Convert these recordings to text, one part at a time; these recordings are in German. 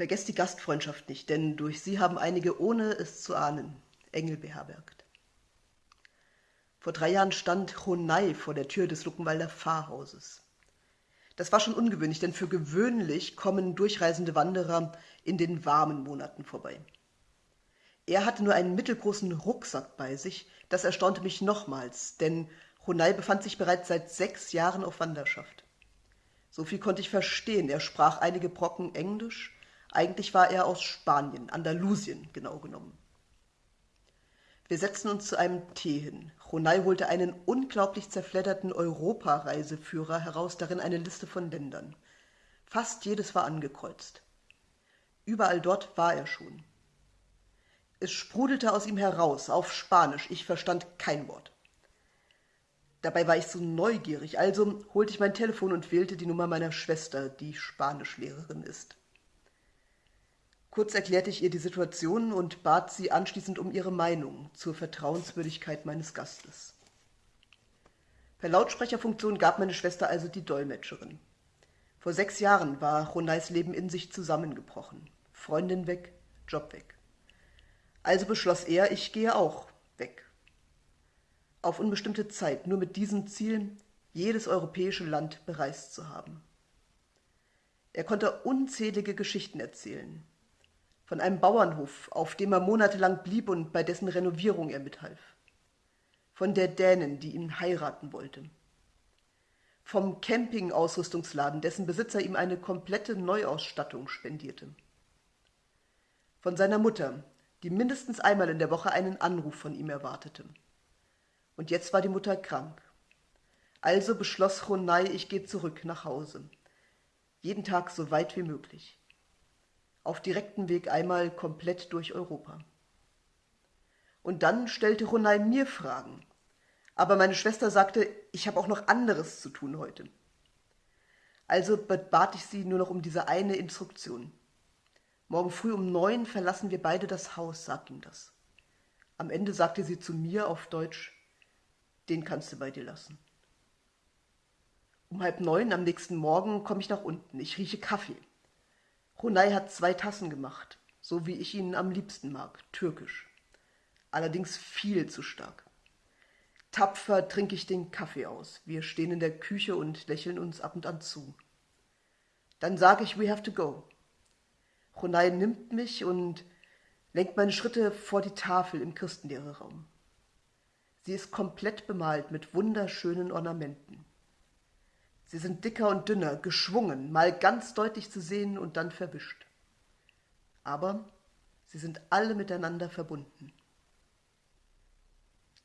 Vergesst die Gastfreundschaft nicht, denn durch sie haben einige, ohne es zu ahnen, Engel beherbergt. Vor drei Jahren stand Honai vor der Tür des Luckenwalder Pfarrhauses. Das war schon ungewöhnlich, denn für gewöhnlich kommen durchreisende Wanderer in den warmen Monaten vorbei. Er hatte nur einen mittelgroßen Rucksack bei sich, das erstaunte mich nochmals, denn Honai befand sich bereits seit sechs Jahren auf Wanderschaft. So viel konnte ich verstehen, er sprach einige Brocken Englisch, eigentlich war er aus Spanien, Andalusien genau genommen. Wir setzten uns zu einem Tee hin. Ronay holte einen unglaublich zerfledderten Europareiseführer heraus, darin eine Liste von Ländern. Fast jedes war angekreuzt. Überall dort war er schon. Es sprudelte aus ihm heraus, auf Spanisch, ich verstand kein Wort. Dabei war ich so neugierig, also holte ich mein Telefon und wählte die Nummer meiner Schwester, die Spanischlehrerin ist. Kurz erklärte ich ihr die Situation und bat sie anschließend um ihre Meinung zur Vertrauenswürdigkeit meines Gastes. Per Lautsprecherfunktion gab meine Schwester also die Dolmetscherin. Vor sechs Jahren war Ronais Leben in sich zusammengebrochen. Freundin weg, Job weg. Also beschloss er, ich gehe auch weg. Auf unbestimmte Zeit, nur mit diesem Ziel, jedes europäische Land bereist zu haben. Er konnte unzählige Geschichten erzählen, von einem Bauernhof, auf dem er monatelang blieb und bei dessen Renovierung er mithalf. Von der Dänin, die ihn heiraten wollte. Vom Camping-Ausrüstungsladen, dessen Besitzer ihm eine komplette Neuausstattung spendierte. Von seiner Mutter, die mindestens einmal in der Woche einen Anruf von ihm erwartete. Und jetzt war die Mutter krank. Also beschloss Ronay, ich gehe zurück nach Hause. Jeden Tag so weit wie möglich auf direktem Weg einmal komplett durch Europa. Und dann stellte Ronay mir Fragen. Aber meine Schwester sagte, ich habe auch noch anderes zu tun heute. Also bat ich sie nur noch um diese eine Instruktion. Morgen früh um neun verlassen wir beide das Haus, sagt ihm das. Am Ende sagte sie zu mir auf Deutsch, den kannst du bei dir lassen. Um halb neun am nächsten Morgen komme ich nach unten. Ich rieche Kaffee. Hunay hat zwei Tassen gemacht, so wie ich ihn am liebsten mag, türkisch. Allerdings viel zu stark. Tapfer trinke ich den Kaffee aus. Wir stehen in der Küche und lächeln uns ab und an zu. Dann sage ich, we have to go. Hunay nimmt mich und lenkt meine Schritte vor die Tafel im Christenlehrerraum. Sie ist komplett bemalt mit wunderschönen Ornamenten. Sie sind dicker und dünner, geschwungen, mal ganz deutlich zu sehen und dann verwischt. Aber sie sind alle miteinander verbunden.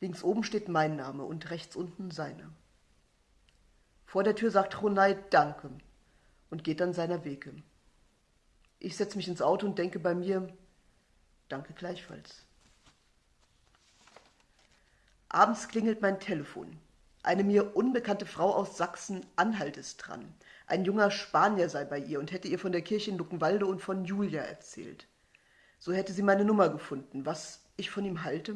Links oben steht mein Name und rechts unten seiner. Vor der Tür sagt Ronay Danke und geht dann seiner Wege. Ich setze mich ins Auto und denke bei mir Danke gleichfalls. Abends klingelt mein Telefon. Eine mir unbekannte Frau aus Sachsen-Anhalt ist dran. Ein junger Spanier sei bei ihr und hätte ihr von der Kirche in Luckenwalde und von Julia erzählt. So hätte sie meine Nummer gefunden. Was ich von ihm halte?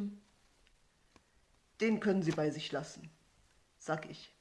Den können Sie bei sich lassen, sag ich.